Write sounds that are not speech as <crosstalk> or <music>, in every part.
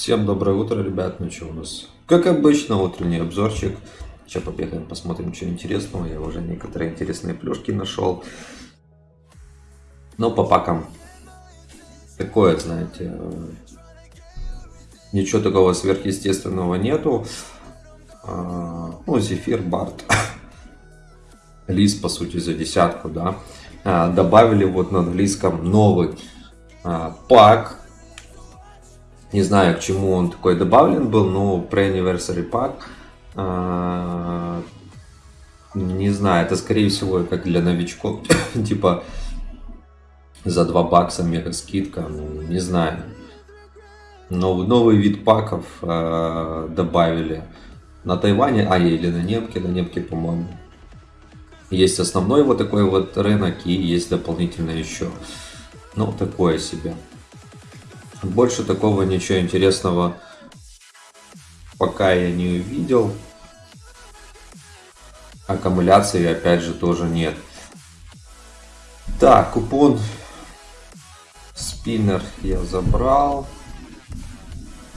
Всем доброе утро, ребят. Ну что у нас? Как обычно, утренний обзорчик. Сейчас побегаем, посмотрим, что интересного. Я уже некоторые интересные плюшки нашел. Но по пакам такое, знаете, ничего такого сверхъестественного нету. А, ну, Зефир, Барт, <laughs> Лис, по сути, за десятку, да. А, добавили вот на английском новый а, пак не знаю, к чему он такой добавлен был, но pre-anniversary pack. А, не знаю, это скорее всего как для новичков. <coughs> типа за 2 бакса мега скидка. Ну, не знаю. Новый, новый вид паков э, добавили на Тайване, а или на Немке, на Немке, по-моему. Есть основной вот такой вот рынок и есть дополнительно еще. Ну, такое себе. Больше такого ничего интересного пока я не увидел. Аккумуляции опять же тоже нет. Так, купон спиннер я забрал.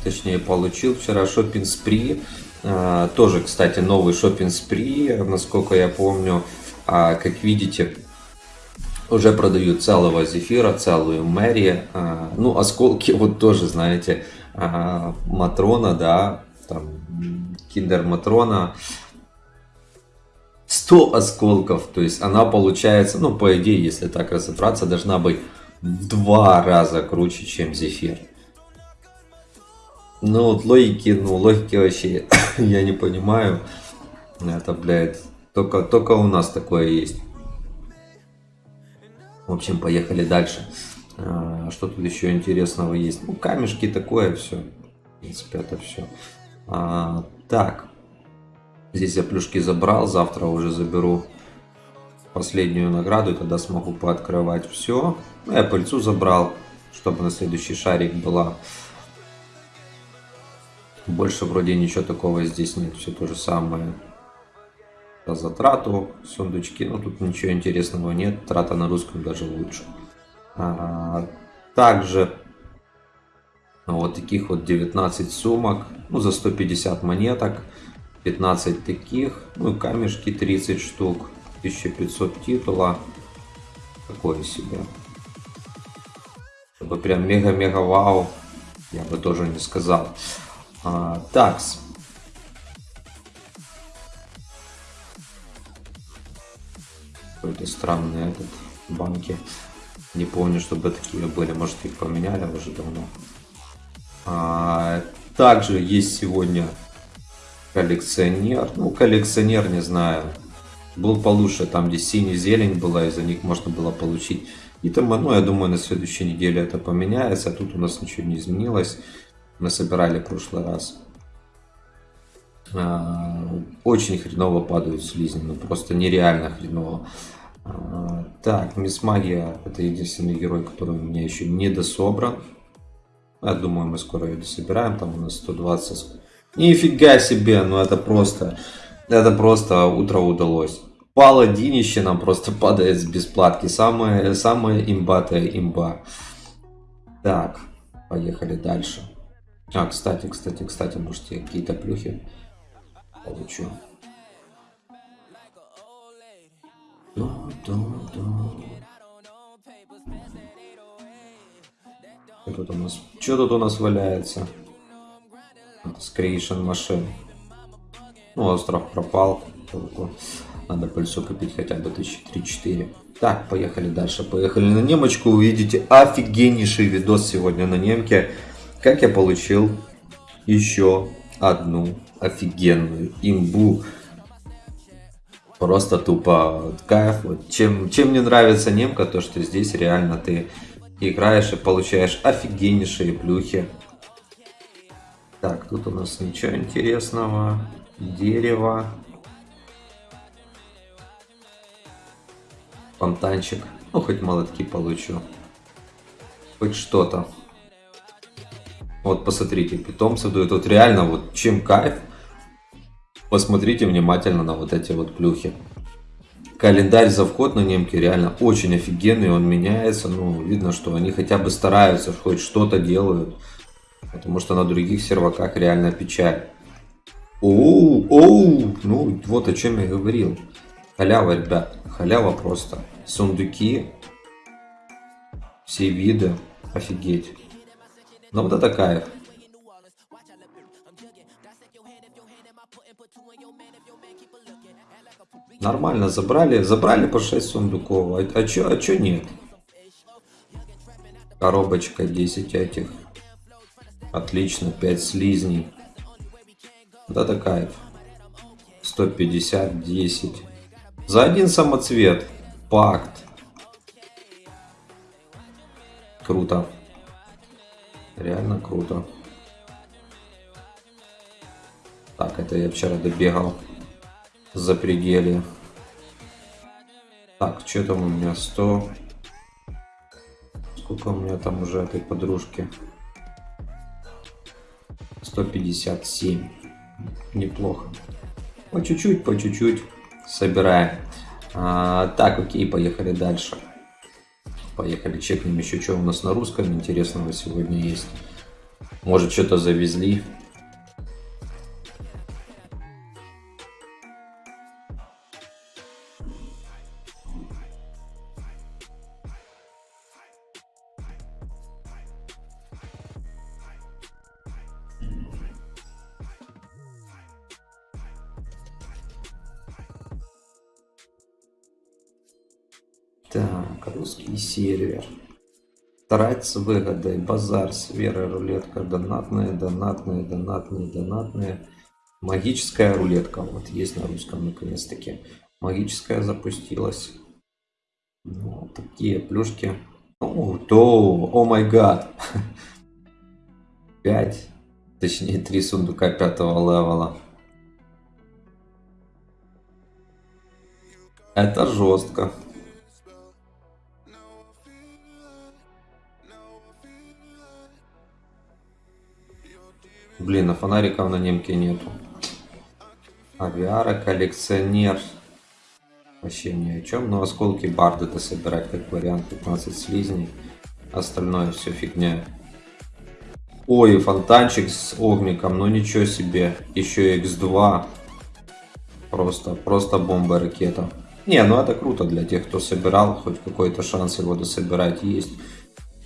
Точнее, получил вчера шопинг спри. А, тоже, кстати, новый шопинг спри, насколько я помню. А, как видите, уже продают целого зефира, целую Мэри. А, ну, осколки <laughs> вот тоже, знаете, а, Матрона, да, там, Киндер Матрона. 100 осколков, то есть она получается, ну, по идее, если так разобраться, должна быть в два раза круче, чем зефир. Ну, вот логики, ну, логики вообще <coughs> я не понимаю. Это, блядь, только, только у нас такое есть. В общем, поехали дальше. А, что тут еще интересного есть? Ну, камешки такое все. В принципе, это все. А, так. Здесь я плюшки забрал. Завтра уже заберу последнюю награду. И тогда смогу пооткрывать все. Ну, я пыльцу забрал, чтобы на следующий шарик была. Больше вроде ничего такого здесь нет. Все то же самое за затрату, сундучки, ну тут ничего интересного нет, трата на русском даже лучше. А, также вот таких вот 19 сумок, ну за 150 монеток, 15 таких, ну и камешки 30 штук, 1500 титула, такое себе. Чтобы прям мега-мега вау, я бы тоже не сказал. А, такс. Какой-то странный этот банки. Не помню, чтобы такие были. Может, их поменяли уже давно. А, также есть сегодня коллекционер. Ну, коллекционер, не знаю. Был получше, там, где синий зелень была, из-за них можно было получить. И там, ну, я думаю, на следующей неделе это поменяется. А тут у нас ничего не изменилось. Мы собирали в прошлый раз. А, очень хреново падают слизни, ну просто нереально хреново. А, так, Мисс Магия это единственный герой, который у меня еще не дособран. Я думаю, мы скоро ее дособираем, там у нас 120. Нифига себе, ну это просто, это просто утро удалось. Паладинище нам просто <laughs> падает с бесплатки. Самая, самая имбатая имба. Так, поехали дальше. А, кстати, кстати, кстати, может я какие-то плюхи да, да. Что тут у нас? Что тут у нас валяется? Creation machine. Ну, остров пропал. Надо пыльцу купить хотя бы 1003-4. Так, поехали дальше. Поехали на немочку. Увидите офигеннейший видос сегодня на немке. Как я получил еще одну офигенную имбу. Просто тупо кайф. Вот. Чем, чем мне нравится немка, то что здесь реально ты играешь и получаешь офигеннейшие плюхи. Так, тут у нас ничего интересного. Дерево. Фонтанчик. Ну, хоть молотки получу. Хоть что-то. Вот, посмотрите, питомцев дают. Вот реально, вот чем кайф – Посмотрите внимательно на вот эти вот плюхи. Календарь за вход на немке реально очень офигенный, он меняется, ну, видно, что они хотя бы стараются, хоть что-то делают. Потому что на других серваках реально печаль. Оу, оу, ну вот о чем я говорил. Халява, ребят, халява просто. Сундуки, все виды, офигеть. Ну вот это кайф. Нормально забрали, забрали по 6 сундуков. А, а чё, а чё нет? Коробочка 10 этих. Отлично, 5 слизней. Да это кайф. 150, 10. За один самоцвет. Пакт. Круто. Реально круто. Так, это я вчера добегал за пределы. Так, что там у меня? 100. Сколько у меня там уже этой подружки? 157. Неплохо. По чуть-чуть, по чуть-чуть собираем. А, так, окей, поехали дальше. Поехали, чекнем еще, что у нас на русском интересного сегодня есть. Может, что-то завезли. Так, русский сервер. Трать с выгодой, базар, сфера, рулетка, донатная, донатная, донатная, донатная. Магическая рулетка, вот есть на русском наконец-таки. Магическая запустилась. Ну, такие плюшки. О, то, о май гад. <laughs> 5, точнее 3 сундука пятого левела. Это жестко. Блин, а фонариков на немке нету. Авиара, коллекционер. Вообще ни о чем. Но осколки барда-то собирать как вариант. 15 слизней. Остальное все фигня. Ой, фонтанчик с огником. Ну ничего себе. Еще x2. Просто, просто бомба ракета. Не, ну это круто для тех, кто собирал. Хоть какой-то шанс его дособирать есть.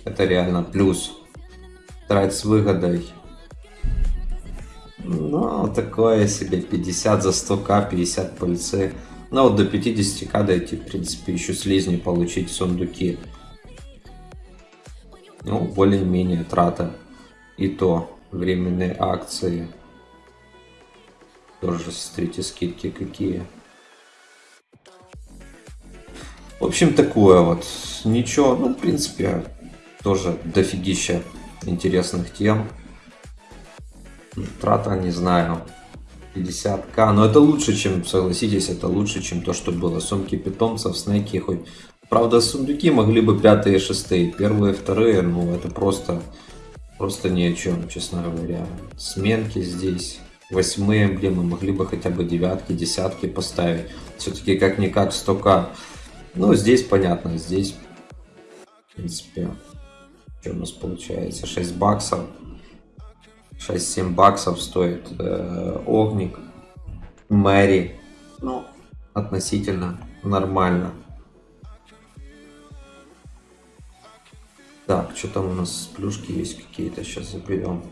Это реально плюс. Трать с выгодой. Ну, такое себе, 50 за 100к, 50 пыльцы. Ну, вот до 50к дойти, в принципе, еще слизни получить сундуки. Ну, более-менее трата. И то, временные акции. Тоже смотрите, скидки какие. В общем, такое вот. Ничего, ну, в принципе, тоже дофигища интересных тем. Трата, не знаю, 50к. Но это лучше, чем, согласитесь, это лучше, чем то, что было. Сумки питомцев, снеки хоть... Правда, сундуки могли бы пятые, шестые. Первые, вторые, ну, это просто... Просто ни о чем, честно говоря. Сменки здесь. Восьмые эмблемы могли бы хотя бы девятки, десятки поставить. Все-таки как-никак 100к. Ну, здесь понятно, здесь, в принципе, что у нас получается? 6 баксов. 6-7 баксов стоит э, Огник. Мэри. Ну, относительно нормально. Так, что там у нас плюшки есть какие-то, сейчас заберем.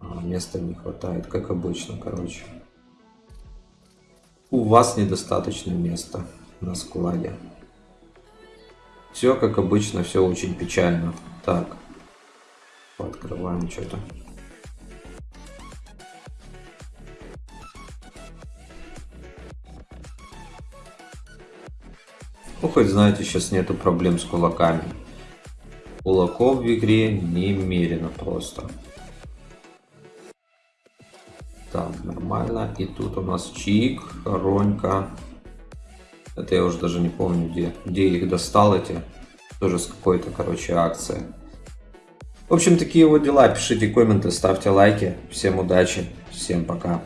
А, места не хватает, как обычно, короче. У вас недостаточно места на складе. Все как обычно, все очень печально. Так, Пооткрываем что-то. Ну, хоть знаете, сейчас нету проблем с кулаками. Кулаков в игре немерено просто. Так, нормально. И тут у нас Чик, Ронька. Это я уже даже не помню, где, где их достал эти. Тоже с какой-то, короче, акции. В общем, такие вот дела. Пишите комменты, ставьте лайки. Всем удачи, всем пока.